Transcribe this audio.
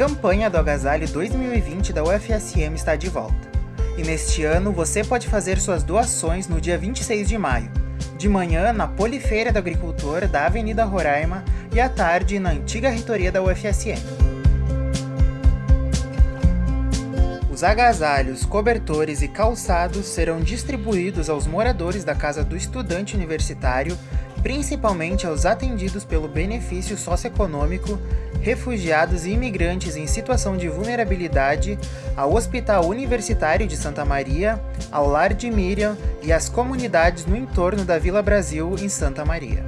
campanha do Agasalho 2020 da UFSM está de volta. E neste ano você pode fazer suas doações no dia 26 de maio, de manhã na Polifeira do Agricultor da Avenida Roraima e à tarde na antiga reitoria da UFSM. Os agasalhos, cobertores e calçados serão distribuídos aos moradores da Casa do Estudante Universitário, principalmente aos atendidos pelo benefício socioeconômico, refugiados e imigrantes em situação de vulnerabilidade, ao Hospital Universitário de Santa Maria, ao Lar de Miriam e às comunidades no entorno da Vila Brasil em Santa Maria.